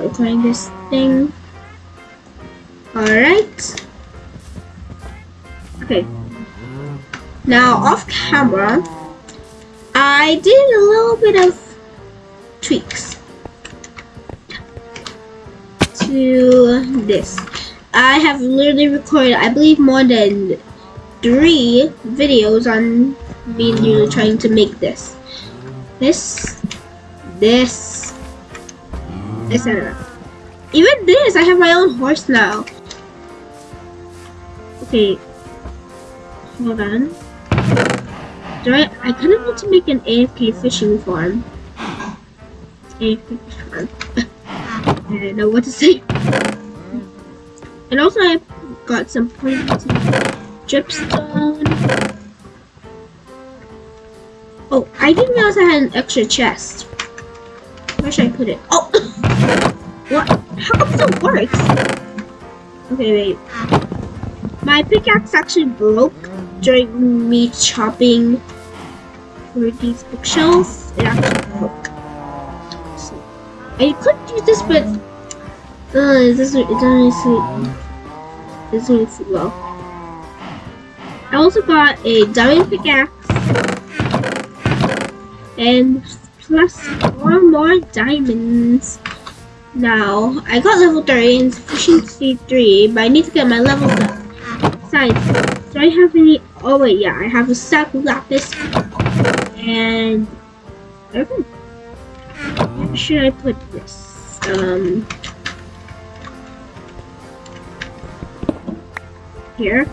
recording this thing. Alright. Okay. Now, off camera, I did a little bit of tweaks to this. I have literally recorded, I believe, more than three videos on me literally trying to make this. This, this, etc. Even this, I have my own horse now. Okay. Hold on. Do I, I kind of want to make an AFK fishing farm. AFK fishing farm. I don't know what to say. And also I got some pointy dripstone. Oh, I didn't realize I had an extra chest. Should I put it? Oh! what? How come it works? Okay, wait. My pickaxe actually broke during me chopping for these bookshelves. It actually broke. So, I could use this, but uh, it doesn't, it doesn't suit, it doesn't suit well. I also got a diamond pickaxe and plus four more diamonds. Now, I got level 3 and efficiency 3, but I need to get my levels up. Besides, do I have any... Oh wait, yeah, I have a stack of lapis. And... Okay. Where should I put this? Um... Here.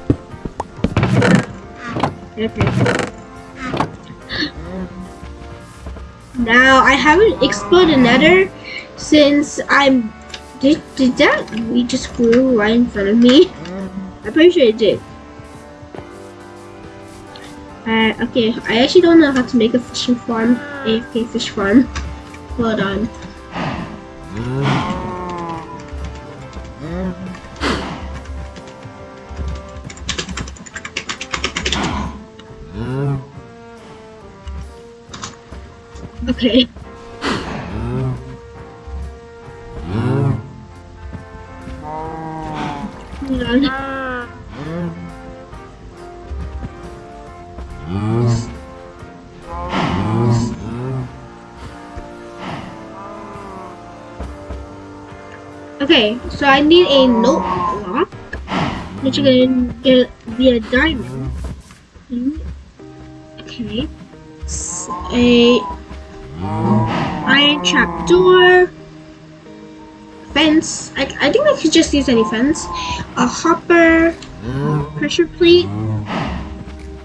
Okay. Now, I haven't explored another since I'm... Did, did that we just grew right in front of me? I'm pretty sure it did. Uh, okay, I actually don't know how to make a fishing farm, AFK fish farm. Hold on. Okay. On. Okay, so I need a note block, which is gonna be a diamond. Hmm? Okay, a iron trap door, fence. I, I think I could just use any fence. A hopper, pressure plate,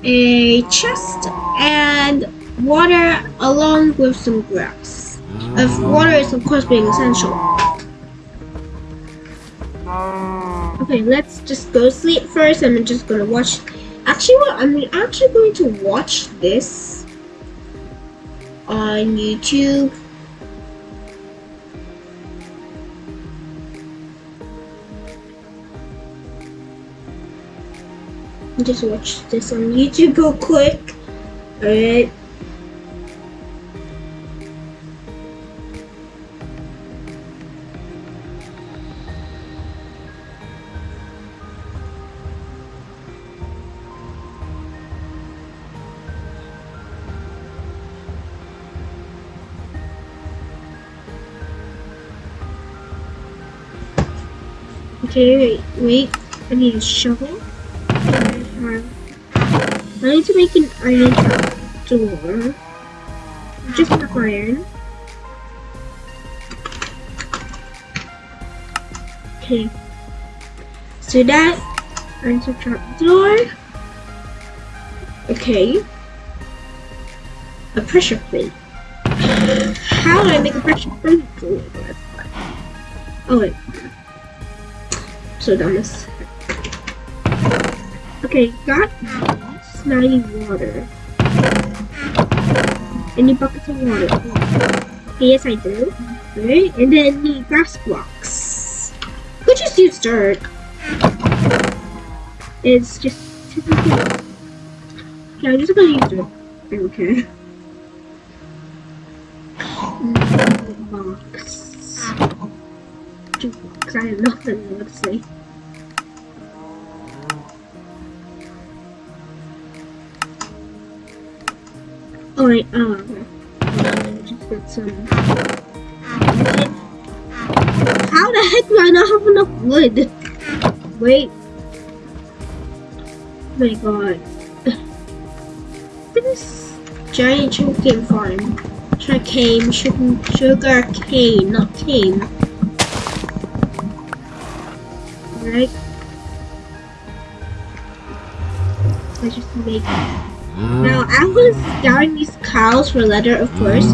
a chest, and water along with some grass. If water is of course being essential. Okay, let's just go sleep first. I'm just gonna watch. Actually, what I'm actually going to watch this on YouTube. Just watch this on YouTube real quick. Alright. Okay, wait, wait. I need a shovel. I need to make an iron door. Just enough iron. Okay. So that iron trap door. Okay. A pressure plate. How do I make a pressure plate? Oh wait so dumbass. Okay, got smelly water. Any buckets of water? Okay, yes I do. Right, and then the grass blocks. Could just use dirt. It's just typical. Okay, I'm just gonna use dirt. Okay. I say. Oh wait, oh, okay. Uh, just get some. How the heck do I not have enough wood? Wait. Oh my god. this giant sugarcane farm. Sugar cane, sugar cane, not cane. Right? Let's just make Now, I was scouring these cows for leather, of course,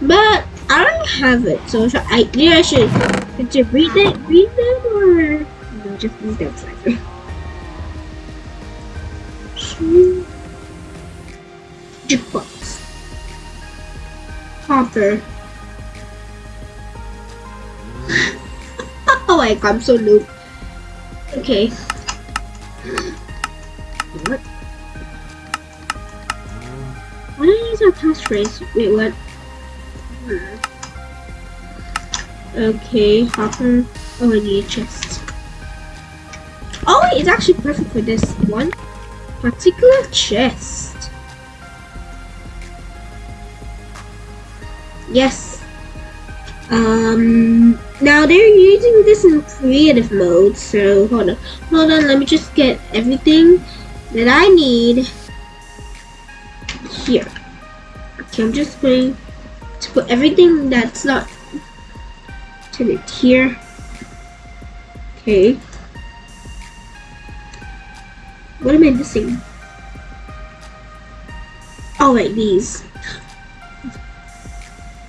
but I don't have it, so should I, yeah, I should, should read it, read them, or, no, just leave them aside. Jukebox. Hopper. oh my god, I'm so noob. Okay. What? Why I use our passphrase? Wait, what? Okay, hopper. Oh, I need a chest. Oh, wait, it's actually perfect for this one particular chest. Yes. Um, now they're using this in creative mode, so hold on. Hold on, let me just get everything that I need here. Okay, I'm just going to put everything that's not to it here. Okay. What am I missing? Oh wait, these.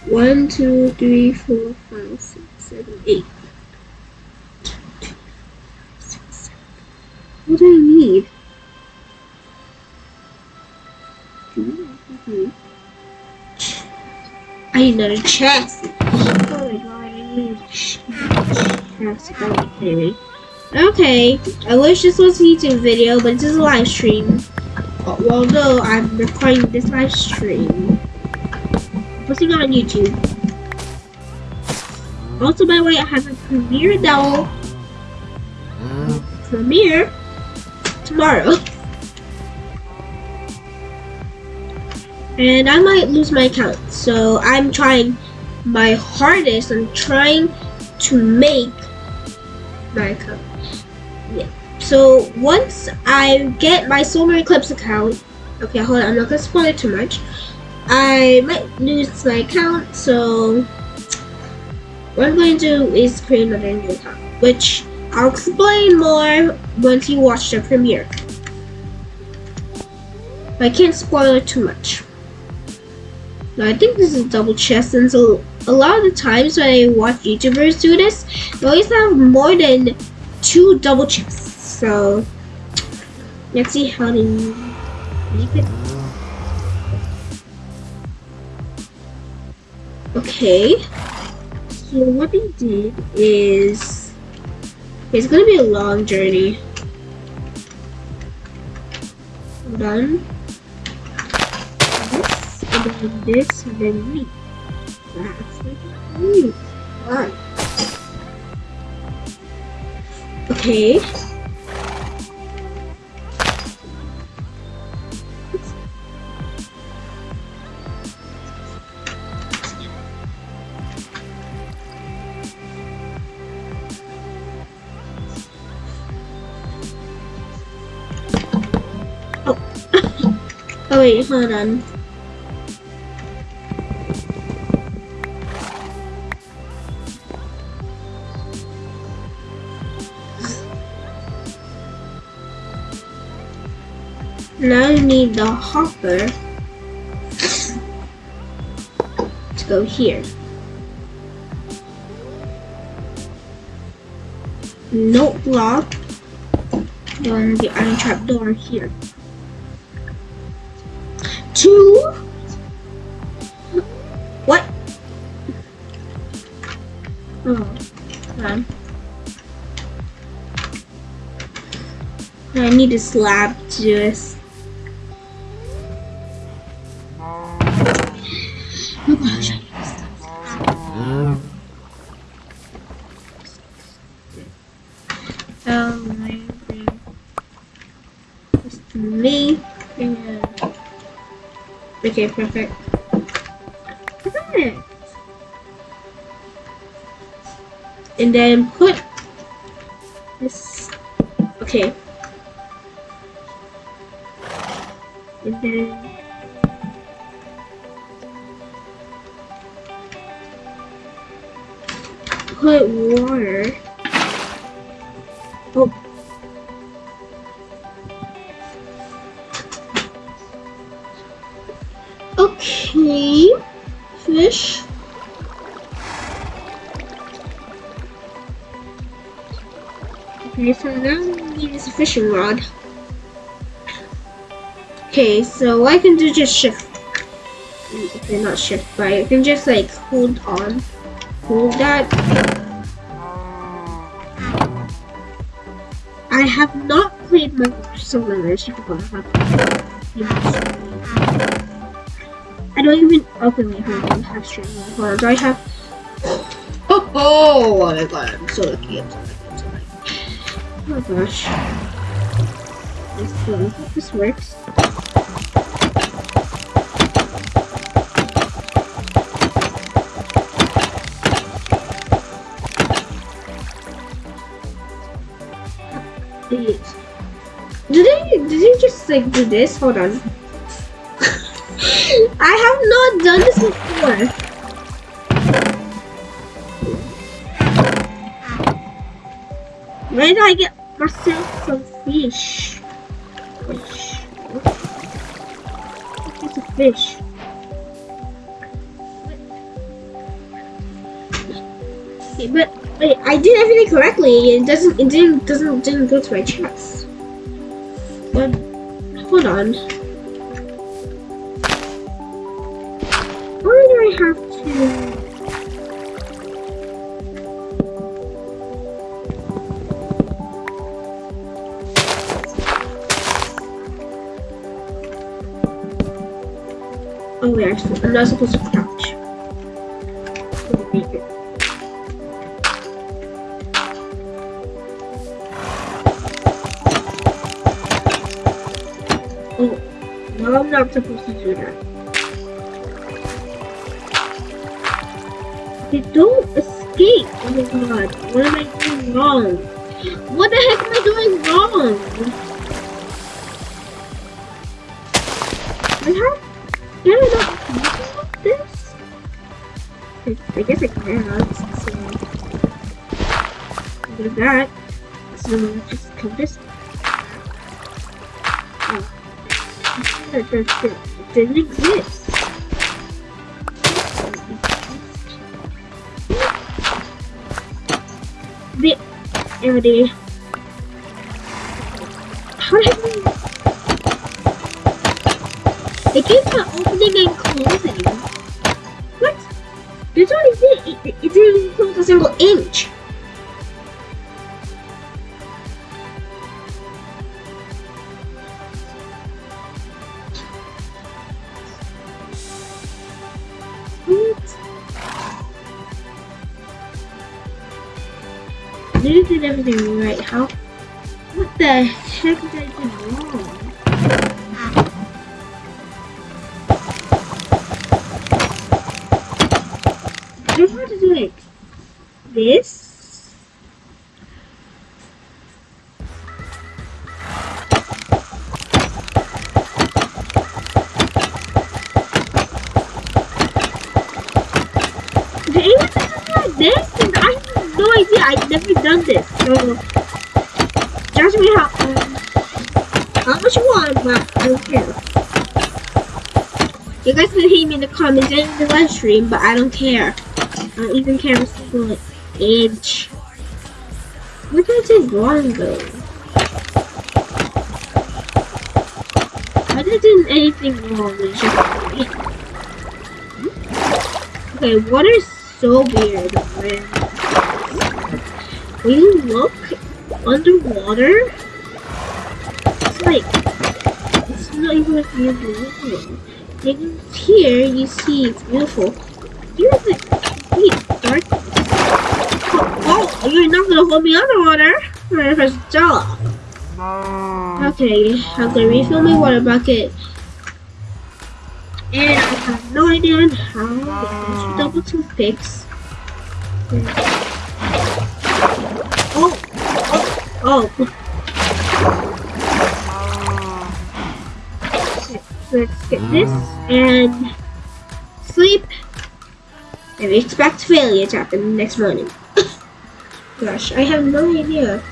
One, two, three, four, five, six, seven, eight. What do I need? I need another chest. Oh my god, I need a chest. Okay. Okay, I wish this was a YouTube video, but this is a live stream. Although I'm recording this live stream, posting on YouTube. Also, by the way, I have a premiere that will mm. premiere tomorrow. And I might lose my account, so I'm trying my hardest. I'm trying to make my account. Yeah. So once I get my Solar Eclipse account, okay, hold on, I'm not gonna spoil it too much. I might lose my account, so what I'm going to do is create another new account, which I'll explain more once you watch the premiere. But I can't spoil it too much. Now I think this is double chest and so a lot of the times when I watch YouTubers do this, they always have more than two double chests. So let's see how to make it. Okay. So what they did is it's gonna be a long journey. Done then this, and then me. That's like. Alright. Okay. Wait, hold on. Now you need the hopper to go here. Note block on the iron trap door here two? What? Oh, man. I need a slab oh, just. Me. Okay, perfect. Perfect. And then put this. Okay. So I can do just shift. Okay, not shift, but I can just like hold on. Hold that. I have not played my solo before. I don't even. Okay, wait, hold on. I have stream. Hold on. Do I have. Oh, oh, oh my god, I'm so lucky. I'm so lucky. I'm so lucky. Oh my gosh. Let's see if this works. Did they did they just like do this? Hold on. I have not done this before. Where did I get myself some fish? Fish. What's a fish? Okay, but wait, I did everything correctly. It doesn't. It didn't. Doesn't. Didn't go to my chest. But hold on. Why do I have to? Oh wait, I'm not supposed to I, guess I can. So, do that. So just come this. Oh, that, that, that didn't exist. The I it keeps on opening and closing. It, it, You guys can hate me in the comments and in the live stream, but I don't care. I don't even care a single inch. Did I say wrong though? I didn't do anything wrong. It's just Okay, water is so weird. When, when you look underwater, it's like it's not even like you're beautiful. Here you see it's beautiful. Here's like complete darkness. Oh, oh, you're not gonna hold me underwater. I'm gonna press jaw. Okay, I'm gonna refill my water bucket. And I have no idea on how. There's double toothpicks. Mm. Oh! Oh! Oh! Let's get this and sleep. And expect failure to happen next morning. Gosh, I have no idea.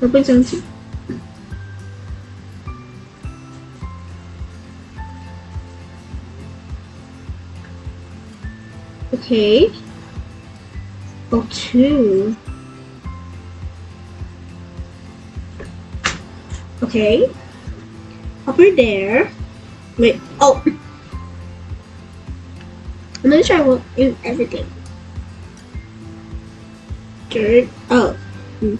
Represents Okay. Oh, two. Okay. Over there. Wait. Oh. I'm gonna try one in everything. Dirt. Oh. Hmm.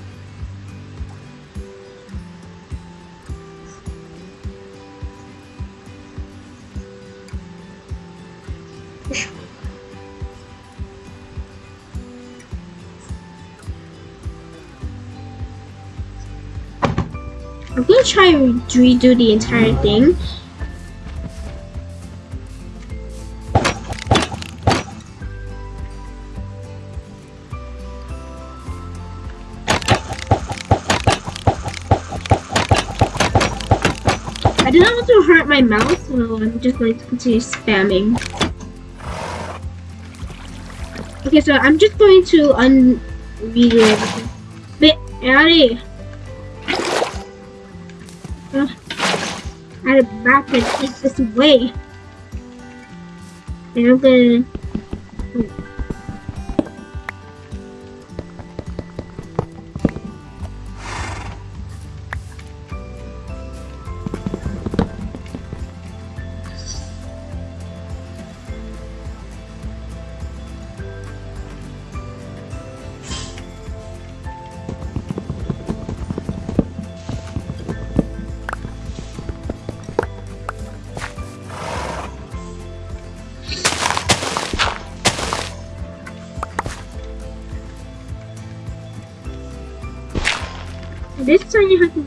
Try to redo the entire thing. I not want to hurt my mouth, so I'm just going to continue spamming. Okay, so I'm just going to unredo everything. Wait, Addy! Had a back and take this away. And I'm gonna...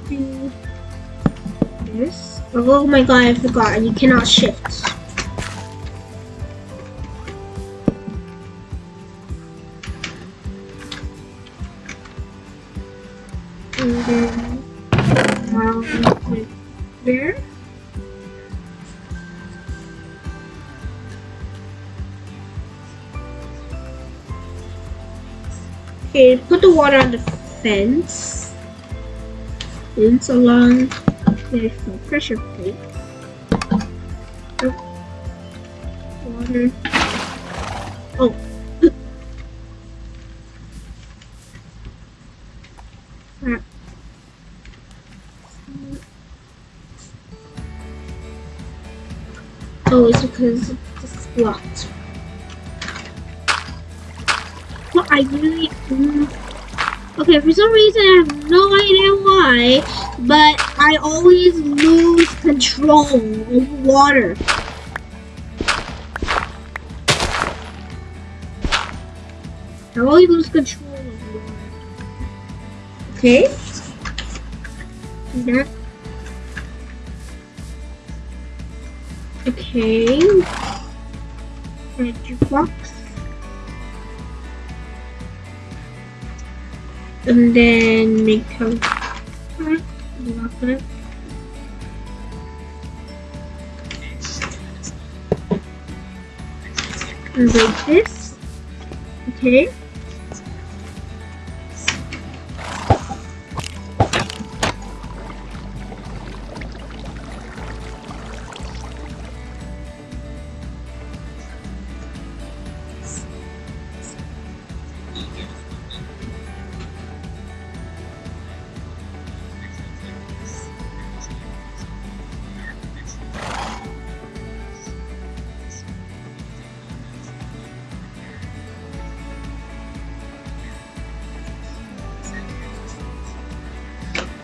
do this. Oh, oh my god, I forgot. You cannot shift. And then there. Okay, put the water on the fence. Fence along there's no pressure plate. Oh. Water. Oh. Crap. Oh, it's because it's blocked. Well, I really. Mm, okay, for some reason I have no idea why, but I always lose control of water. I always lose control of water. Okay. That. Okay. And jukebox. And then make it. Like this. Okay.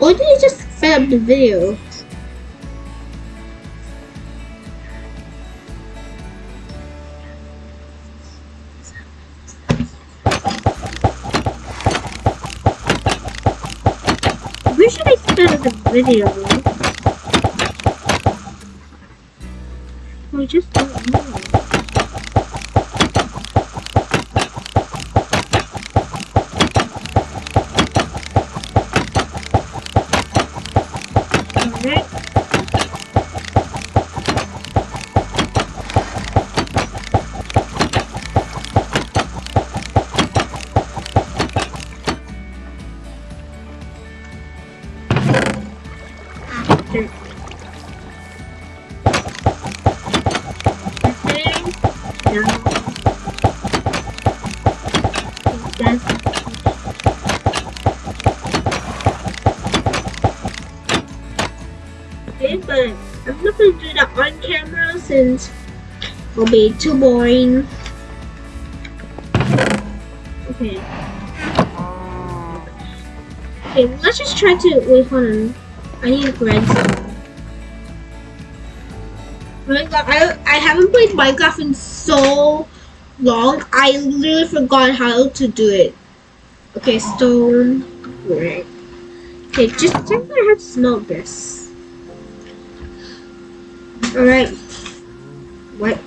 Or did you just fed up the video? Where should spend the video? It'll too boring. Okay. Okay, let's just try to wait hold on. I need redstone. Minecraft I I haven't played Minecraft in so long. I literally forgot how to do it. Okay, stone brick. Okay, just check out how to smell this. Alright. What?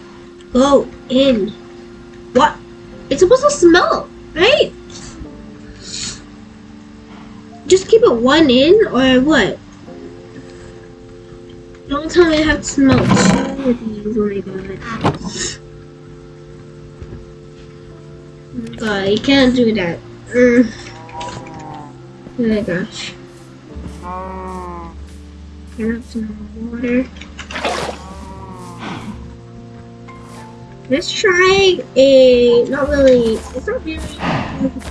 Go in. What? It's supposed to smell, right? Just keep it one in or what? Don't tell me I have to smell two of these. Oh my god. Oh god, you can't do that. Mm. Oh my gosh. I have some water? Let's try a not really it's not really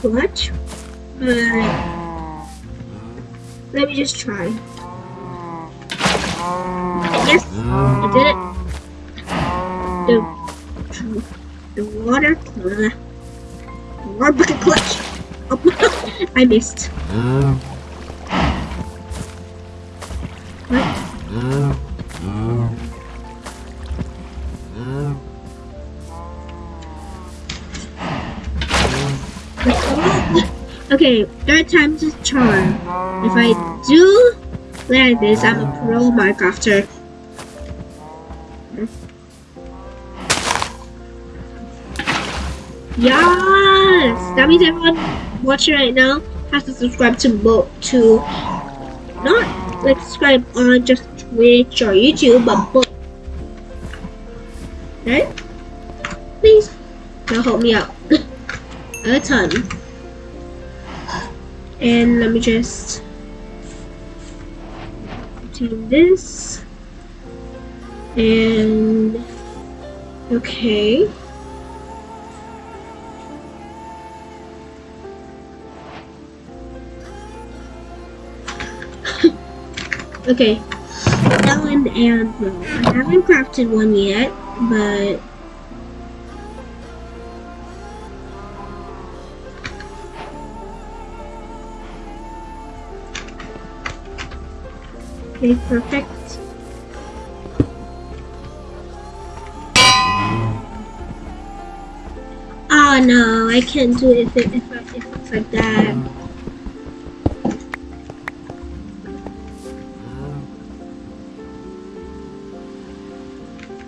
clutch, but let me just try. Yes, I did it. The the water uh, water bucket clutch. Oh, I missed. What? Okay, third time's a charm. If I do like this, I'm a pro Minecrafter. Yes! That means everyone watching right now has to subscribe to both to not like subscribe on just Twitch or YouTube, but both. Right? Please, now help me out a ton. And let me just do this. And okay. okay. Ellen and Will. I haven't crafted one yet, but Okay, perfect. Oh no, I can't do it if, it, if, I- if it's like that.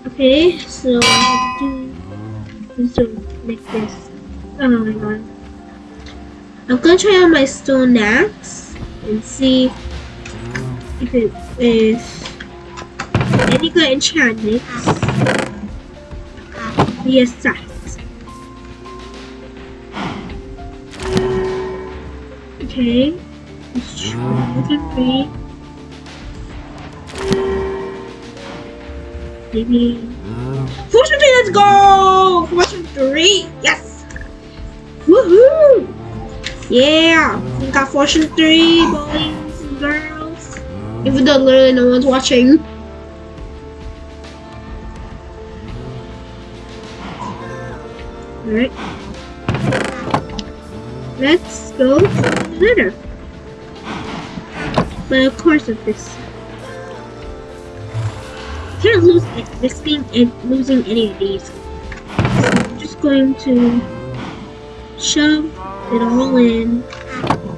Okay, so I have to do make this. Oh my god. I'm gonna try out my stone axe and see if it is any good enchantments. Yes, that. Okay. Let's try it three. Maybe. Fortune 3, let's go! Fortune 3, yes! Woohoo! Yeah! We got Fortune 3, boys and girls. Even though literally no one's watching. Alright. Let's go dinner. But of course with this can't lose risking and losing any of these. So I'm just going to shove it all in.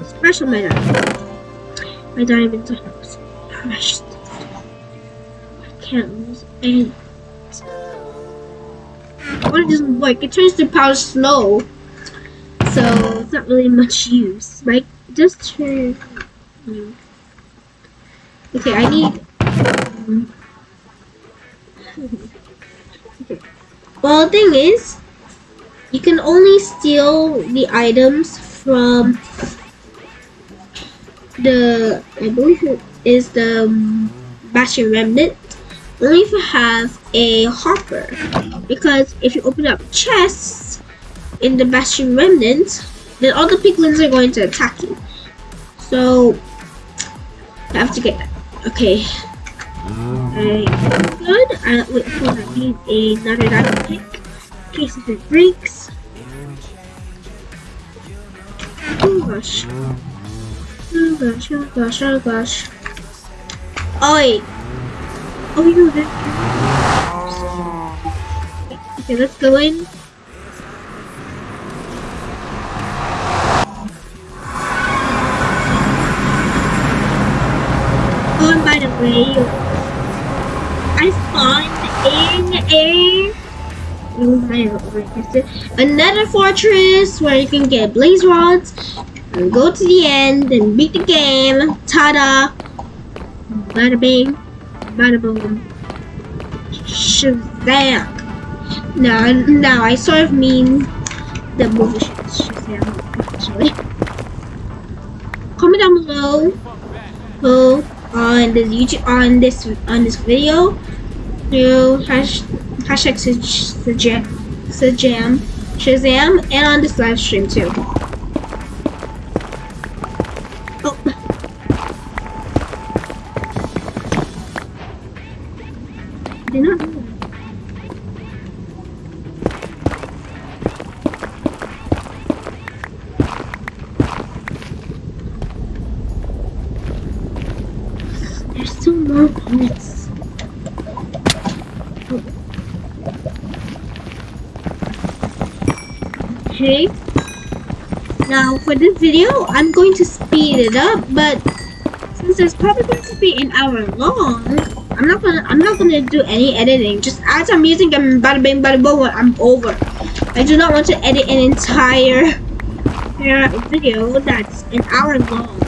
Especially my diamonds. My diamonds lose it doesn't work, it turns the power slow. So it's not really much use. Right? Just turn. Okay, I need. Um, well, the thing is, you can only steal the items from the, I believe it is the Bastion Remnant, only if you have a Hopper. Because if you open up chests in the Bastion Remnant, then all the piglins are going to attack you. So, you have to get that. Okay. Um, Alright, good. I wait for I need another diamond pick in case if it breaks. Oh, um, oh gosh. Oh gosh, oh gosh, oh gosh. Oh wait. Oh you know Okay, let's go in. Oh, by the way, I spawned in a another fortress where you can get blaze rods and go to the end and beat the game. Ta-da! Bada bing, bada boom. Shazam! Now, now I sort of mean the movie Shazam actually. Comment down below who on this YouTube on this on this video through hash, hashtag Shazam, Shazam, and on this live stream too. This video I'm going to speed it up but since it's probably going to be an hour long I'm not gonna I'm not gonna do any editing. Just as I'm using them bada bing bada boom I'm over. I do not want to edit an entire video that's an hour long.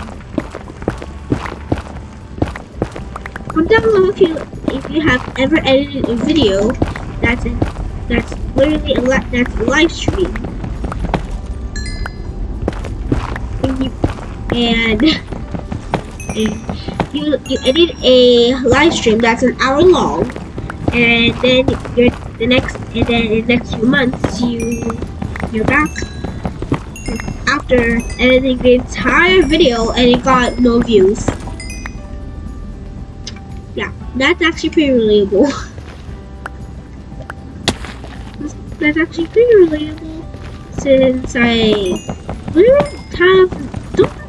Comment down below if you if you have ever edited a video that's that's literally a that's a live stream and, you you edit a live stream that's an hour long, and then you're the next and then in the next few months you you're back after editing the entire video and it got no views. Yeah, that's actually pretty relatable. that's actually pretty relatable since I literally have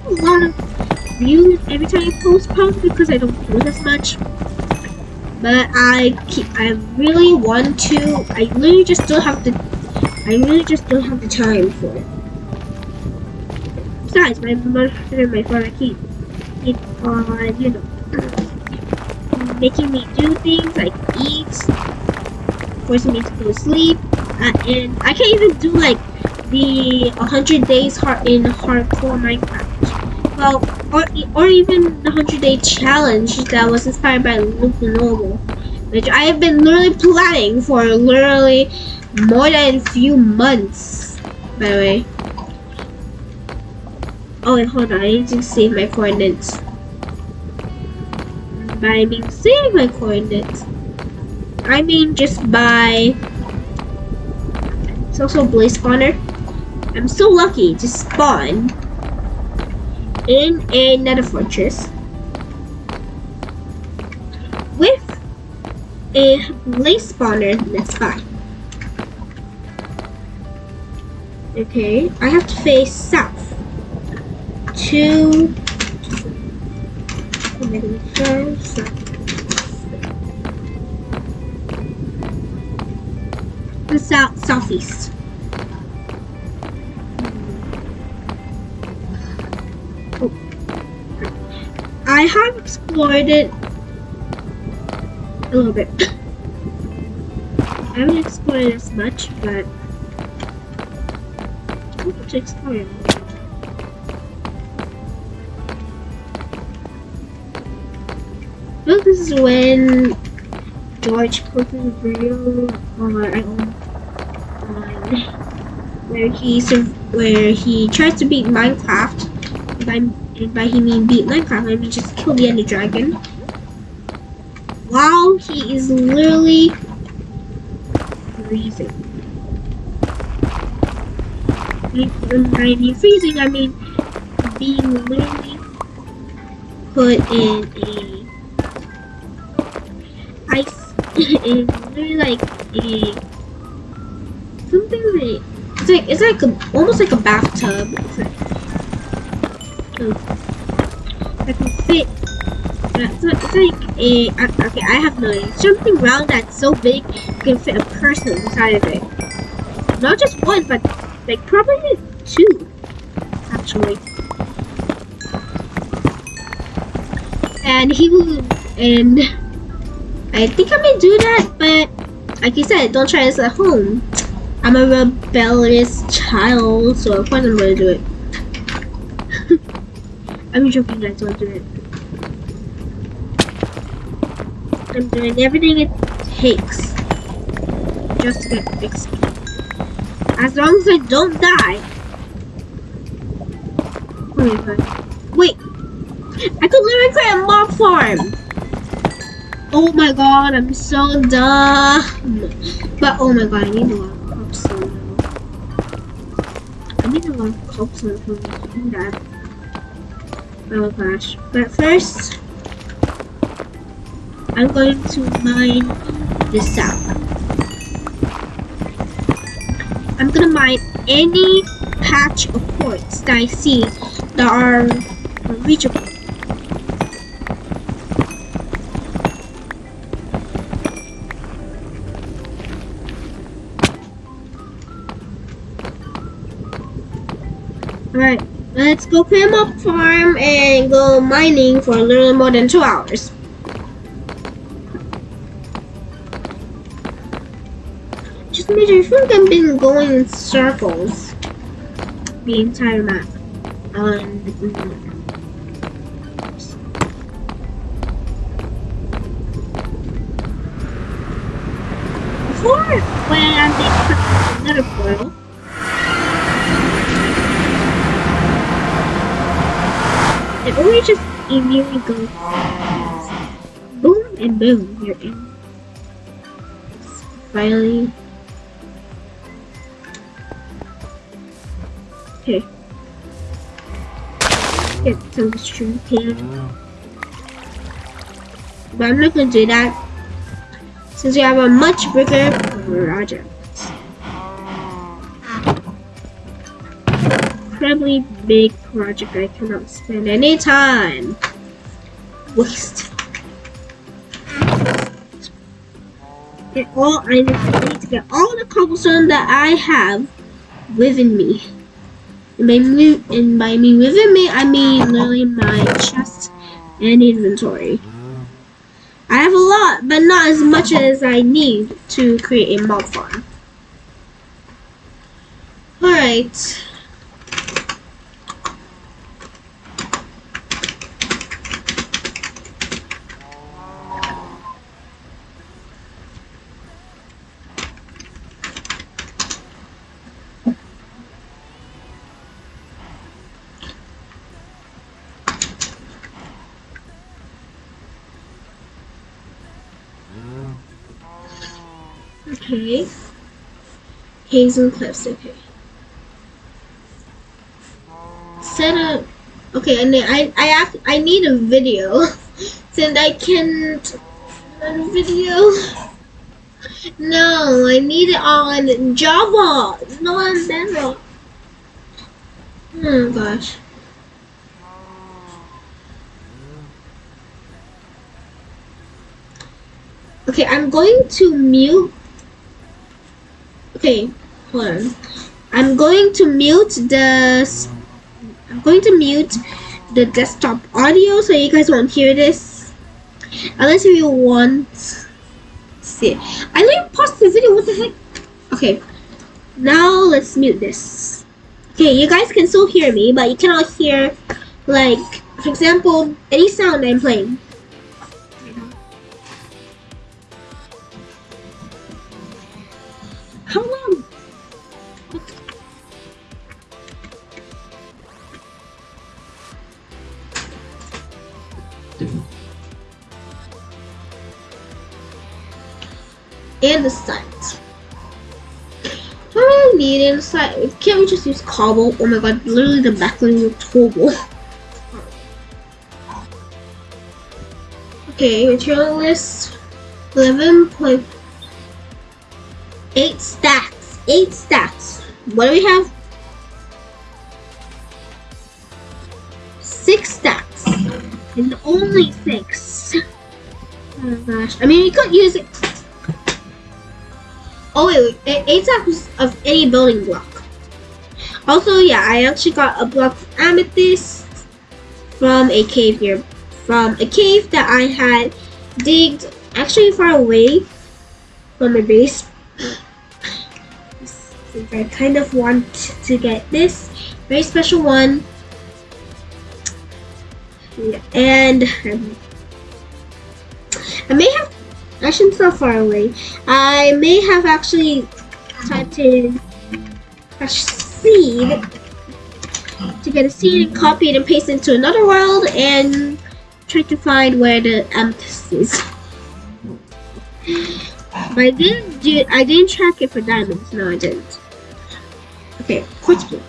a lot of views every time I post probably because I don't post as much. But I keep I really want to I really just don't have the I really just don't have the time for it. Besides my mother and my father keep keep on, you know making me do things like eat, forcing me to go to sleep, uh, and I can't even do like the 100 days hard in hardcore Minecraft well, or, or even the 100 day challenge that was inspired by Luke Normal, which I have been literally planning for literally more than a few months, by the way. Oh wait, hold on, I need to save my coordinates. By being save my coordinates, I mean just by it's also a Blaze Spawner. I'm so lucky to spawn in a nether fortress with a blaze spawner fine. Okay, I have to face south to negative five, the south southeast. I have explored it a little bit. I haven't explored it as much, but I'm to explore it. Well, this is when George posted a video on, where he where he tries to beat Minecraft. By and by he mean beat Minecraft, I mean just kill the Ender Dragon. While he is literally freezing. When I mean freezing, I mean being literally put in a ice in literally like a something like it's like it's like a, almost like a bathtub. Like, uh, can fit. It's like, it's like a okay. I have no idea. Something round that's so big you can fit a person inside of it. Not just one, but like probably two, actually. And he will, and I think I may do that, but like you said, don't try this at home. I'm a rebellious child, so of course I'm gonna do it. I'm joking, guys, don't do it. I'm doing everything it takes just to get fixed. As long as I don't die. Oh wait, wait. I could literally create a mob farm. Oh my god, I'm so dumb. But oh my god, I need one cobblestone. I need a lot of cobblestone for doing that. Oh gosh. But first, I'm going to mine this out. I'm gonna mine any patch of quartz that I see that are reachable. Go climb up farm and go mining for a little more than two hours. Just made I think I've been going in circles the entire map on the Google Before when I'm another portal, It always just immediately goes boom and boom, you're in. Finally. Okay. Get some string. But I'm not gonna do that since we have a much bigger project. incredibly big project I cannot spend any time. Waste. Get all I need, to get all the cobblestone that I have within me. And by me, and by me within me, I mean literally my chest and inventory. I have a lot, but not as much as I need to create a mob farm. Alright. Okay. Hazel Cliffs, okay. Set up. Okay, and then I I have, I need a video since I can't a video. No, I need it on Java, not on Bedrock. Oh gosh. Okay, I'm going to mute. Okay, hold on. I'm going to mute the. I'm going to mute the desktop audio so you guys won't hear this. Unless you want. See, I didn't pause the video. What the heck? Okay, now let's mute this. Okay, you guys can still hear me, but you cannot hear, like, for example, any sound I'm playing. And the do I need in the site? Can't we just use cobble? Oh my god, literally the backline looked horrible. Okay, material list. 11.8 stacks. 8 stacks. What do we have? 6 stacks. And only 6. Oh my gosh. I mean, you could use it. Oh, wait. 8 stacks of any building block. Also, yeah, I actually got a block of amethyst from a cave here. From a cave that I had digged actually far away from my base. I kind of want to get this very special one. And um, I may have actually so far away. I may have actually tried to seed to get a seed and copy it and paste it into another world and try to find where the amethyst is. But I didn't do I didn't track it for diamonds. No, I didn't. Okay, quartz block.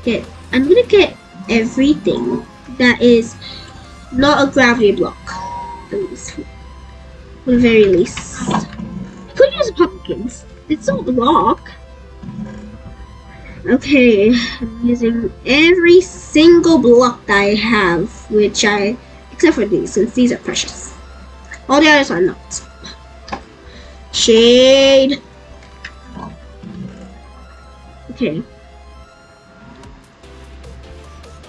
Okay, I'm gonna get everything that is not a gravity block. The very least. Could use pumpkins. It's all block. Okay, I'm using every single block that I have, which I, except for these, since these are precious. All the others are not. Shade. Okay.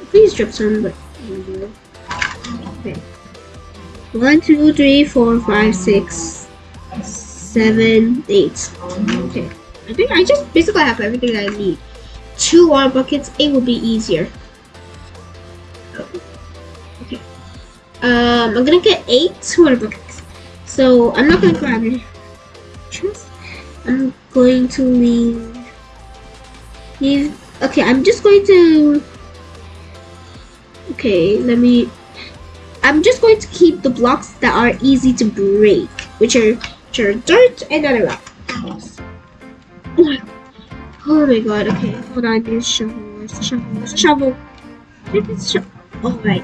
Please drop some, but okay. One, two, three, four, five, six, seven, eight. Okay. I think I just basically have everything I need. Two water buckets, it would be easier. Okay. Um, I'm gonna get eight water buckets. So I'm not gonna grab it. I'm going to leave. Leave. Okay, I'm just going to. Okay, let me. I'm just going to keep the blocks that are easy to break, which are, which are dirt and other rocks. Oh my god, okay, hold on, there's a shovel, there's a shovel, there's a shovel. There's a shovel. Alright.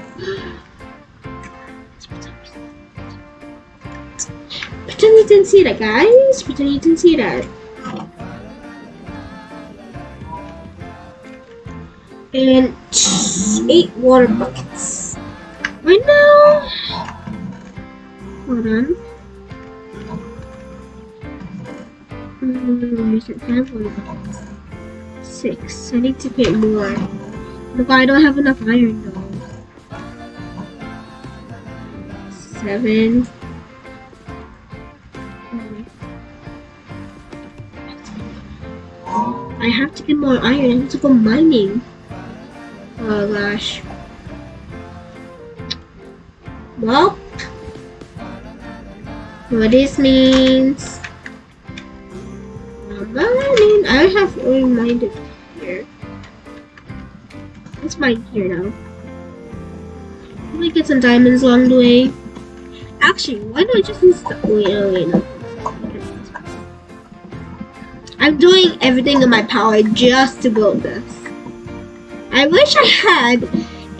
Pretend you didn't see that, guys. Pretend you didn't see that. And eight water buckets. Right now. Hold on. Mm. Six. I need to get more. Look, I don't have enough iron though. Seven. I have to get more iron. I have to go mining. Oh gosh. Well, what this means. Mining. I have already mined here. Let's mine here now. Let me get some diamonds along the way. Actually, why don't I just use the wait, oh, wait, no. I'm doing everything in my power just to build this. I wish I had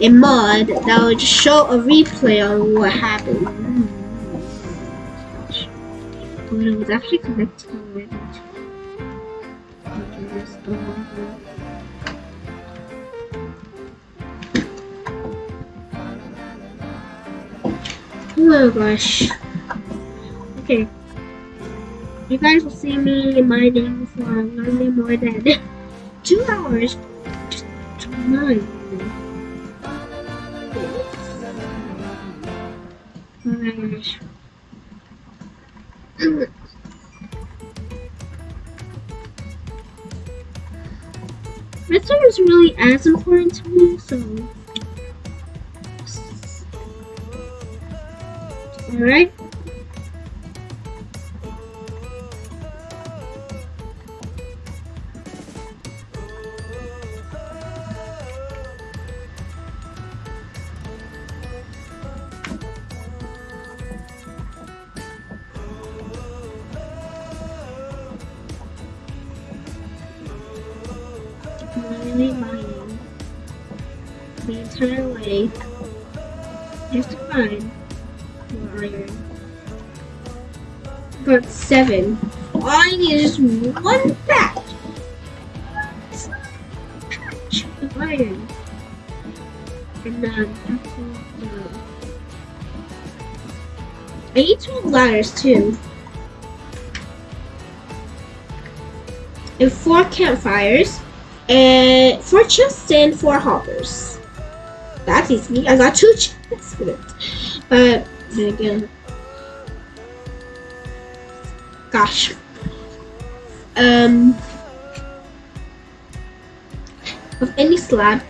a mod that would show a replay on what happened. But it was actually connected already. Oh gosh. Okay. You guys will see me mining for a only more than two hours. To mine. Oh my gosh. Redstone is really as important to me, so. Alright. Seven. All I need is one patch. Patch iron. And no. I need 12 ladders too. And four campfires. And four chests and four hoppers. That's easy. I got two chests for it. But then again. Gosh. Um of any slab.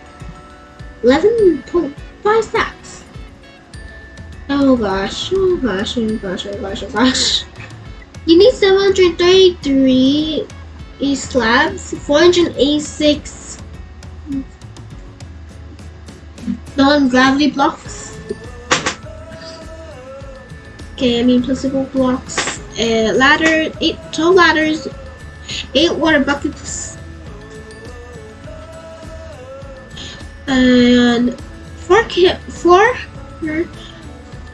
Eleven point five stacks. Oh gosh, oh gosh, oh gosh, oh gosh, oh gosh. You need 733 E slabs, 486 non-gravity blocks. Okay, I mean possible blocks. Uh, ladder, eight, 12 ladders, 8 water buckets, and 4 camp, 4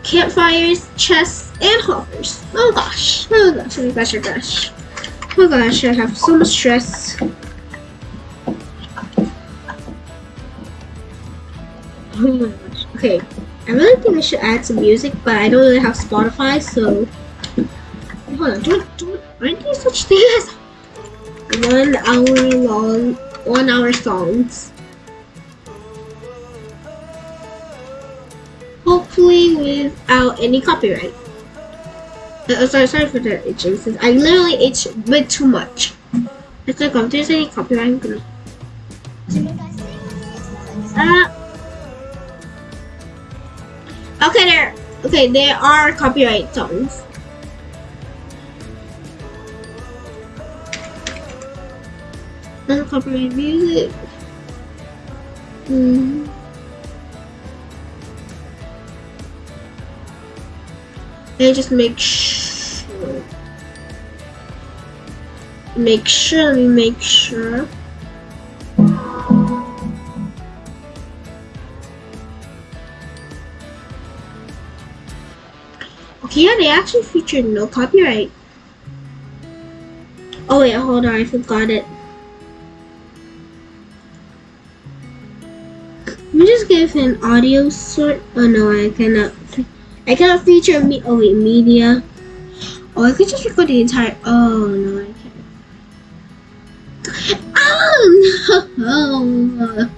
campfires, chests, and hoppers. Oh gosh, oh gosh, oh gosh, oh gosh. Oh gosh, I have so much stress. Oh my gosh. Okay, I really think I should add some music, but I don't really have Spotify, so. Hold on, don't, don't, aren't there such things as one hour long, one hour songs? Hopefully without any copyright. Uh, sorry, sorry for the itching. Since I literally itch a bit too much. It's like if there's any copyright, I'm gonna. Uh, okay, there. Okay, there are copyright songs. Copyright music. Mm. Let me just make sure. Make sure, me make sure. Okay, yeah, they actually featured no copyright. Oh wait, hold on, I forgot it. Me just give an audio sort. Oh no, I cannot. I cannot feature me. Oh wait, media. Oh, I could just record the entire. Oh no, I can't. Oh no!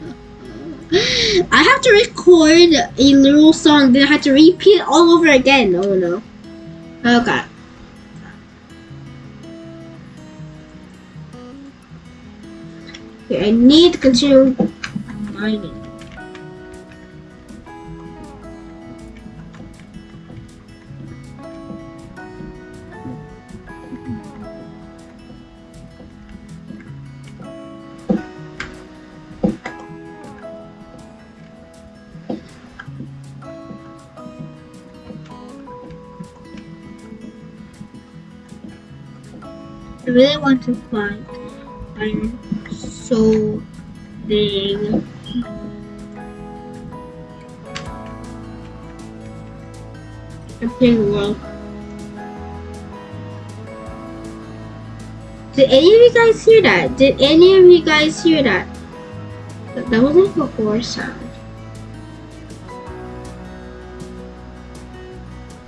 I have to record a little song, then I have to repeat it all over again. Oh no. Okay. Okay, I need to continue mining. I really want to find iron so big. Okay, well. Did any of you guys hear that? Did any of you guys hear that? That, that was like a horse sound.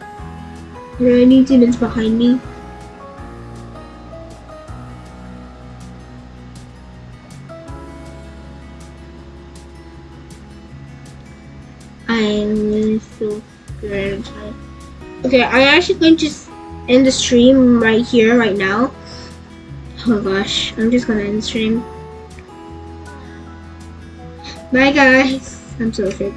Are there any demons behind me? Okay, I'm actually going to end the stream right here, right now. Oh gosh, I'm just gonna end the stream. Bye guys. I'm so afraid.